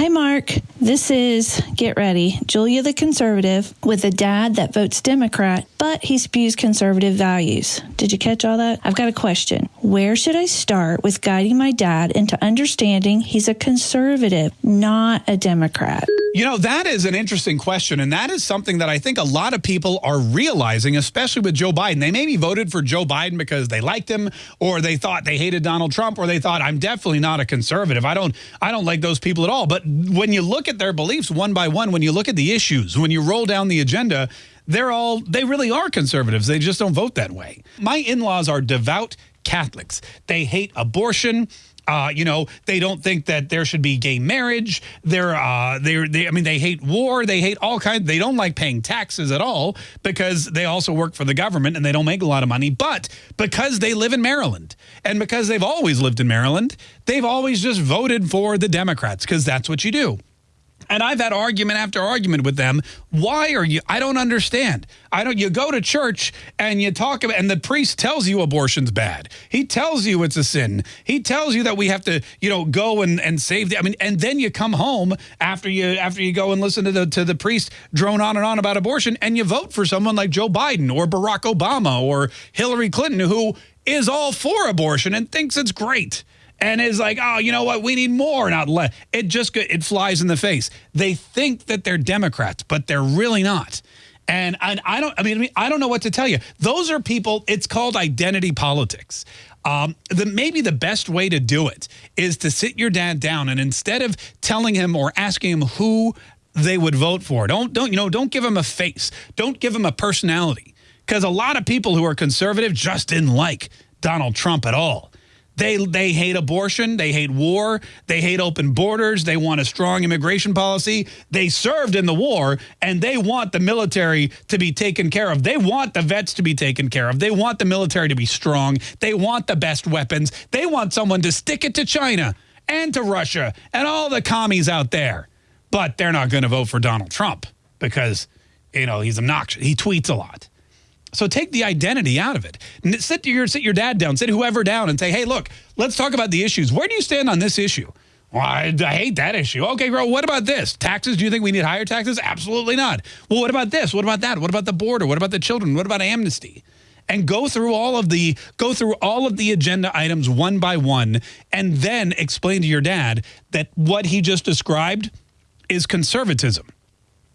Hi, Mark. This is, get ready, Julia the conservative with a dad that votes Democrat, but he spews conservative values. Did you catch all that? I've got a question. Where should I start with guiding my dad into understanding he's a conservative, not a Democrat? You know, that is an interesting question. And that is something that I think a lot of people are realizing, especially with Joe Biden. They maybe voted for Joe Biden because they liked him or they thought they hated Donald Trump or they thought I'm definitely not a conservative. I don't I don't like those people at all. But when you look at their beliefs one by one, when you look at the issues, when you roll down the agenda, they're all they really are conservatives. They just don't vote that way. My in-laws are devout Catholics. They hate abortion. Uh, you know, they don't think that there should be gay marriage. They're, uh, they're, they, I mean, they hate war. They hate all kinds. They don't like paying taxes at all because they also work for the government and they don't make a lot of money. But because they live in Maryland and because they've always lived in Maryland, they've always just voted for the Democrats because that's what you do. And I've had argument after argument with them. Why are you? I don't understand. I don't. You go to church and you talk about, and the priest tells you abortion's bad. He tells you it's a sin. He tells you that we have to, you know, go and and save the. I mean, and then you come home after you after you go and listen to the to the priest drone on and on about abortion, and you vote for someone like Joe Biden or Barack Obama or Hillary Clinton, who is all for abortion and thinks it's great and is like, oh, you know what? We need more, not less. It just it flies in the face. They think that they're Democrats, but they're really not. And, and I don't, I mean, I don't know what to tell you. Those are people, it's called identity politics. Um, the, maybe the best way to do it is to sit your dad down and instead of telling him or asking him who they would vote for, don't, don't, you know, don't give him a face. Don't give him a personality. Because a lot of people who are conservative just didn't like Donald Trump at all. They, they hate abortion. They hate war. They hate open borders. They want a strong immigration policy. They served in the war, and they want the military to be taken care of. They want the vets to be taken care of. They want the military to be strong. They want the best weapons. They want someone to stick it to China and to Russia and all the commies out there. But they're not going to vote for Donald Trump because, you know, he's obnoxious. He tweets a lot. So take the identity out of it. Sit your, sit your dad down, sit whoever down and say, hey, look, let's talk about the issues. Where do you stand on this issue? Well, I, I, hate that issue. Okay, bro, what about this? Taxes, do you think we need higher taxes? Absolutely not. Well, what about this? What about that? What about the border? What about the children? What about amnesty? And go through all of the go through all of the agenda items one by one and then explain to your dad that what he just described is conservatism.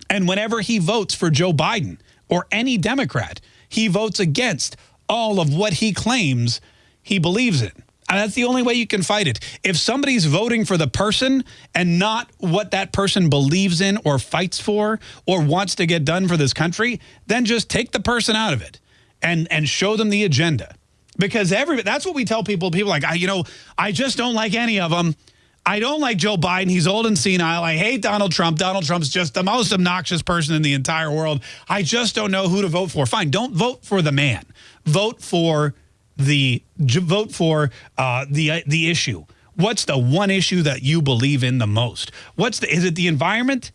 And whenever he votes for Joe Biden or any Democrat, he votes against all of what he claims he believes in. And that's the only way you can fight it. If somebody's voting for the person and not what that person believes in or fights for or wants to get done for this country, then just take the person out of it and, and show them the agenda. Because every that's what we tell people. People like, I, you know, I just don't like any of them. I don't like Joe Biden. He's old and senile. I hate Donald Trump. Donald Trump's just the most obnoxious person in the entire world. I just don't know who to vote for. Fine, don't vote for the man. Vote for the vote for uh, the uh, the issue. What's the one issue that you believe in the most? What's the is it the environment?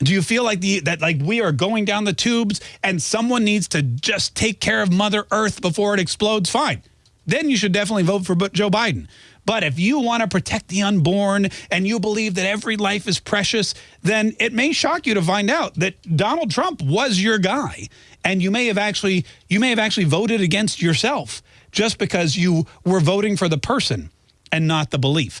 Do you feel like the that like we are going down the tubes and someone needs to just take care of Mother Earth before it explodes? Fine. Then you should definitely vote for Joe Biden. But if you want to protect the unborn and you believe that every life is precious, then it may shock you to find out that Donald Trump was your guy. And you may have actually you may have actually voted against yourself just because you were voting for the person and not the belief.